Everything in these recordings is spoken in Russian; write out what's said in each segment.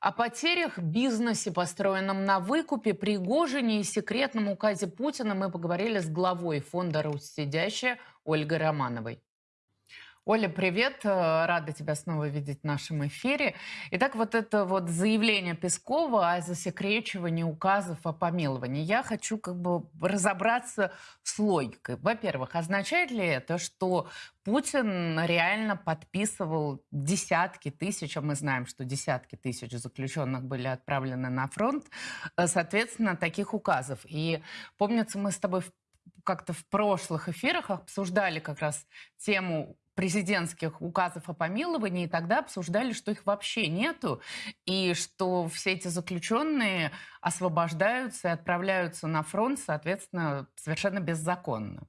О потерях бизнесе, построенном на выкупе, Пригожине и секретном указе Путина мы поговорили с главой фонда «Русь сидящая» Ольгой Романовой. Оля, привет. Э, рада тебя снова видеть в нашем эфире. Итак, вот это вот заявление Пескова о засекречивании указов о помиловании. Я хочу как бы разобраться с логикой. Во-первых, означает ли это, что Путин реально подписывал десятки тысяч, а мы знаем, что десятки тысяч заключенных были отправлены на фронт, э, соответственно, таких указов. И помнится, мы с тобой как-то в прошлых эфирах обсуждали как раз тему президентских указов о помиловании, и тогда обсуждали, что их вообще нету, и что все эти заключенные освобождаются и отправляются на фронт, соответственно, совершенно беззаконно.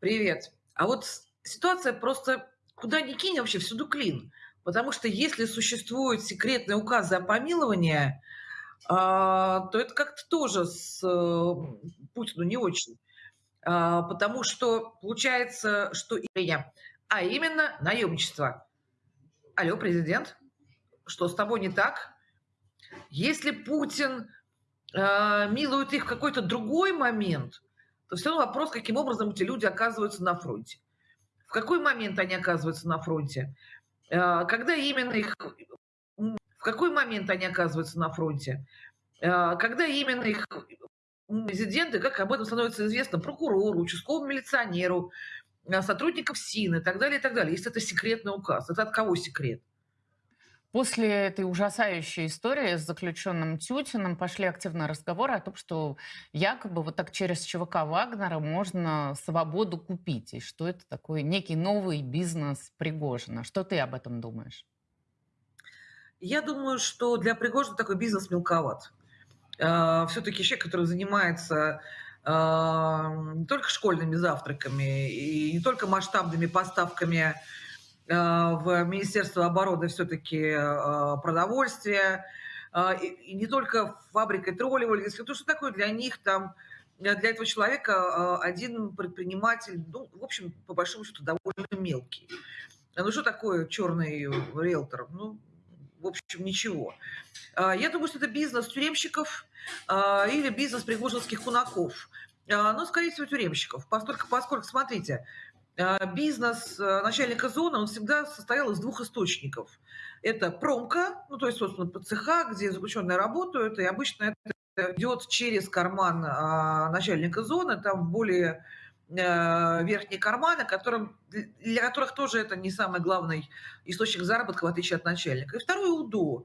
Привет. А вот ситуация просто куда ни кинь, вообще всюду клин. Потому что если существуют секретные указы о помиловании, а, то это как-то тоже с э, Путину не очень. А, потому что получается, что я, а именно наемничество. Алло, президент, что с тобой не так? Если Путин э, милует их в какой-то другой момент, то все равно вопрос, каким образом эти люди оказываются на фронте. В какой момент они оказываются на фронте? Э, когда именно их... В какой момент они оказываются на фронте? Э, когда именно их президенты, как об этом становится известно прокурору, участковому милиционеру, э, сотрудников СИН и так далее, и так далее. Если это секретный указ. Это от кого секрет? После этой ужасающей истории с заключенным Тютиным пошли активные разговоры о том, что якобы вот так через ЧВК Вагнера можно свободу купить, и что это такой некий новый бизнес Пригожина. Что ты об этом думаешь? Я думаю, что для Пригожина такой бизнес мелковат. А, все-таки человек, который занимается а, не только школьными завтраками и не только масштабными поставками а, в Министерство обороны все-таки продовольствия, и не только фабрикой троллевой, то что такое для них там, для этого человека один предприниматель, ну, в общем, по большому счету, довольно мелкий. Ну, что такое черный риэлтор? Ну, в общем, ничего. А, я думаю, что это бизнес тюремщиков а, или бизнес пригожинских кунаков. А, но, скорее всего, тюремщиков. Поскольку, поскольку смотрите, бизнес начальника зоны, он всегда состоял из двух источников. Это промка, ну, то есть, собственно, цеха, где заключенные работают, и обычно это идет через карман начальника зоны, там более верхние карманы, которым, для которых тоже это не самый главный источник заработка, в отличие от начальника. И второе – УДО,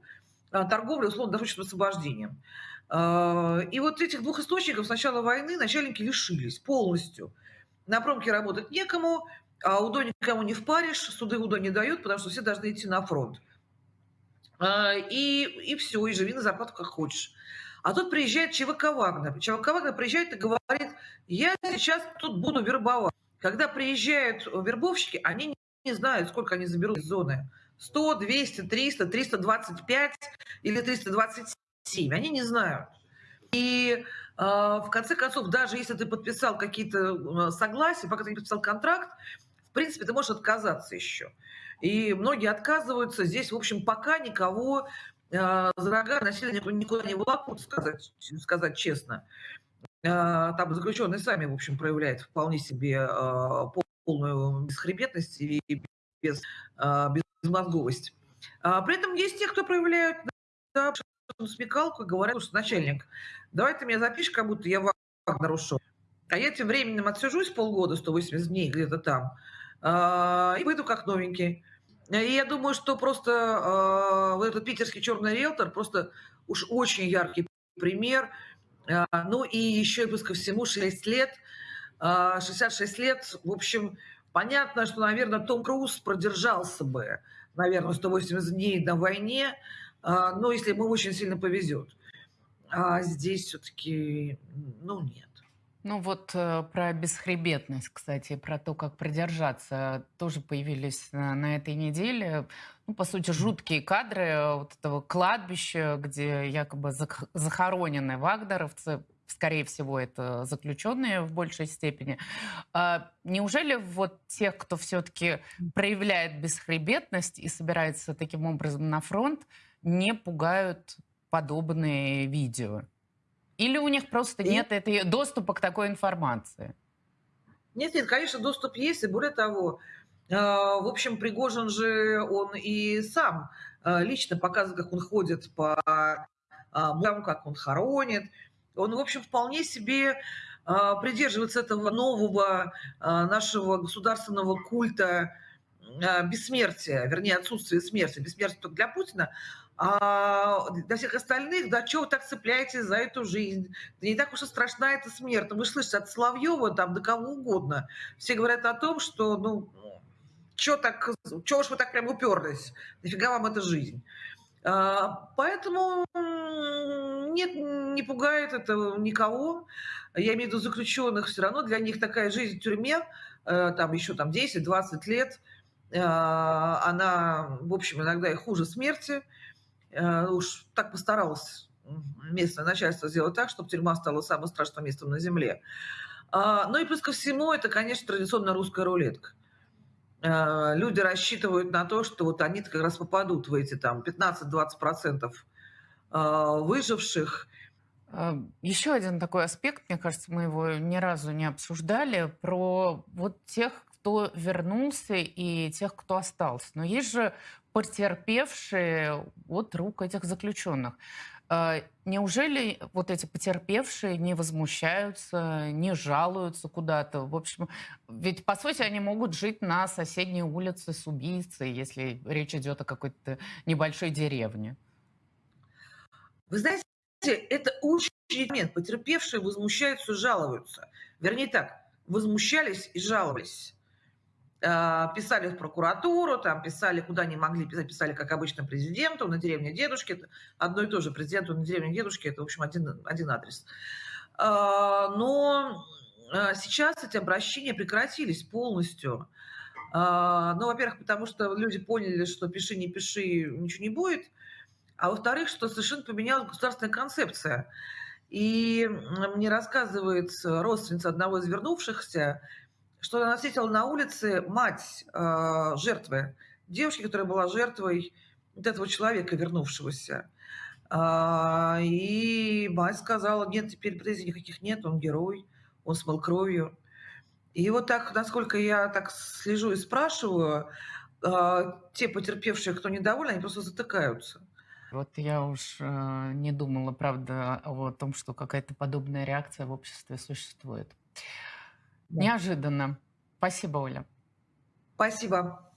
э, торговля условно-досрочным освобождением. Э, и вот этих двух источников с начала войны начальники лишились полностью. На промке работать некому, а УДО никому не впаришь, суды УДО не дают, потому что все должны идти на фронт. И, и все, и живи на зарплату как хочешь. А тут приезжает ЧВК Вагнер. ЧВК Вагнер приезжает и говорит, я сейчас тут буду вербовать. Когда приезжают вербовщики, они не знают, сколько они заберут из зоны. 100, 200, 300, 325 или 327. Они не знают. И э, в конце концов, даже если ты подписал какие-то э, согласия, пока ты не подписал контракт, в принципе, ты можешь отказаться еще. И многие отказываются. Здесь, в общем, пока никого за рога насилие никуда не волокут, сказать, сказать честно. Э, там заключенные сами, в общем, проявляют вполне себе э, полную бесхребетность и без, безмозговость. А при этом есть те, кто проявляют да, смекалку и говорят, что начальник, давай ты меня запишешь, как будто я Вагнер ушел. А я тем временем отсижусь полгода, 180 дней где-то там, и выйду как новенький. И я думаю, что просто э, вот этот питерский черный риэлтор просто уж очень яркий пример. Э, ну и еще, плюс ко всему, 6 лет, э, 66 лет. В общем, понятно, что, наверное, Том Круз продержался бы, наверное, 180 дней на войне, э, но если ему очень сильно повезет. А здесь все-таки, ну, нет. Ну вот э, про бесхребетность, кстати, про то, как продержаться, тоже появились на, на этой неделе. Ну, по сути, жуткие кадры вот этого кладбища, где якобы захоронены вагнеровцы. скорее всего, это заключенные в большей степени. А, неужели вот тех, кто все-таки проявляет бесхребетность и собирается таким образом на фронт, не пугают подобные видео? Или у них просто И- нет этой, доступа к такой информации? Нет, нет, конечно, доступ есть, и более того, э, в общем, Пригожин же, он и сам э, лично показывает, как он ходит по а, музеям, как он хоронит. Он, в общем, вполне себе придерживается этого нового нашего государственного культа бессмертия, вернее, отсутствия смерти. Бессмертие только для Путина, а для всех остальных, да, чего вы так цепляетесь за эту жизнь? Да не так уж и страшна эта смерть. Ну, вы слышите, от Соловьева там до кого угодно. Все говорят о том, что, ну, что так, чего уж вы так прям уперлись? Нафига вам эта жизнь? А, Поэтому нет, не пугает это никого. Я имею в виду заключенных все равно. Для них такая жизнь в тюрьме, э, там еще там 10-20 лет, э, она, в общем, иногда и хуже смерти. Э, Уж так постаралась местное начальство сделать так, чтобы тюрьма стала самым страшным местом на земле. А, Ну и плюс ко всему, это, конечно, традиционная русская рулетка. Э, Люди рассчитывают на то, что вот они как раз попадут в эти там 15-20% э, выживших. А, Еще один такой аспект, мне кажется, мы его ни разу не обсуждали, про вот тех, кто вернулся и тех, кто остался. Но есть же потерпевшие от рук этих заключенных. А, Неужели вот эти потерпевшие не возмущаются, не жалуются куда-то? В общем, ведь по сути они могут жить на соседней улице с убийцей, если речь идет о какой-то небольшой деревне. Вы знаете, это очень момент. Потерпевшие возмущаются, жалуются. Вернее так, возмущались и жаловались. Э, Писали в прокуратуру, там писали, куда не могли писать, писали, как обычно, президенту, на деревне дедушки. Одно и то же. Президенту на деревне дедушки, это, в общем, один, один адрес. Э, Но э, сейчас эти обращения прекратились полностью. Ну, во-первых, потому что люди поняли, что пиши, не пиши, ничего не будет. А во-вторых, что совершенно поменялась государственная концепция. И мне рассказывает родственница одного из вернувшихся, что она встретила на улице мать э, жертвы, девушки, которая была жертвой вот этого человека, вернувшегося. А, И мать сказала, нет, теперь претензий никаких нет, он герой, он смыл кровью. И вот так, насколько я так слежу и спрашиваю, а, те потерпевшие, кто недоволен, они просто затыкаются. Вот я уж э, не думала, правда, о том, что какая-то подобная реакция в обществе существует. Да. Неожиданно. Спасибо, Оля. Спасибо.